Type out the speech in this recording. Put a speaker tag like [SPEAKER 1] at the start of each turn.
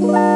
[SPEAKER 1] Bye.